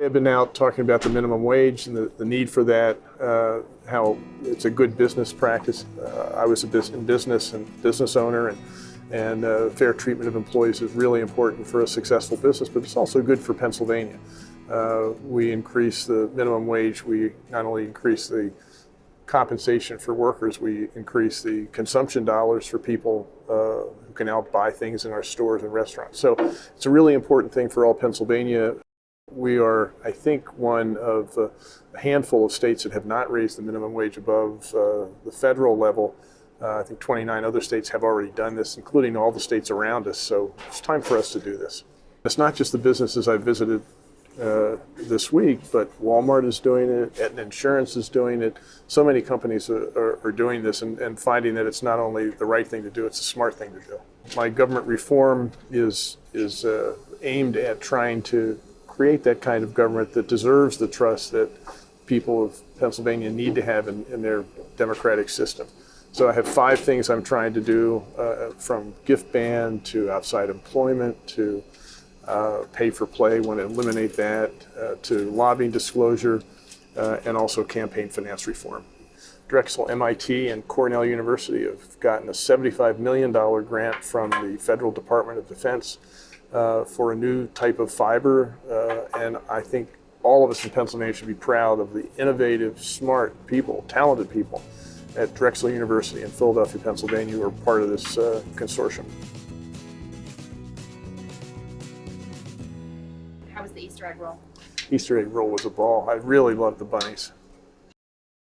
I've been out talking about the minimum wage and the, the need for that, uh, how it's a good business practice. Uh, I was a bus in business and business owner, and, and uh, fair treatment of employees is really important for a successful business, but it's also good for Pennsylvania. Uh, we increase the minimum wage, we not only increase the compensation for workers, we increase the consumption dollars for people uh, who can now buy things in our stores and restaurants. So it's a really important thing for all Pennsylvania. We are, I think, one of a handful of states that have not raised the minimum wage above uh, the federal level. Uh, I think 29 other states have already done this, including all the states around us. So it's time for us to do this. It's not just the businesses I've visited uh, this week, but Walmart is doing it, Aetna Insurance is doing it. So many companies are, are, are doing this and, and, finding that it's not only the right thing to do, it's a smart thing to do. My government reform is, is uh, aimed at trying to create that kind of government that deserves the trust that people of Pennsylvania need to have in, in their democratic system. So I have five things I'm trying to do, uh, from gift ban to outside employment to uh, pay for play, want to eliminate that, uh, to lobbying disclosure, uh, and also campaign finance reform. Drexel, MIT, and Cornell University have gotten a $75 million grant from the Federal Department of Defense uh, for a new type of fiber, uh, and I think all of us in Pennsylvania should be proud of the innovative, smart people, talented people at Drexel University in Philadelphia, Pennsylvania who are part of this uh, consortium. How was the Easter egg roll? Easter egg roll was a ball. I really loved the bunnies.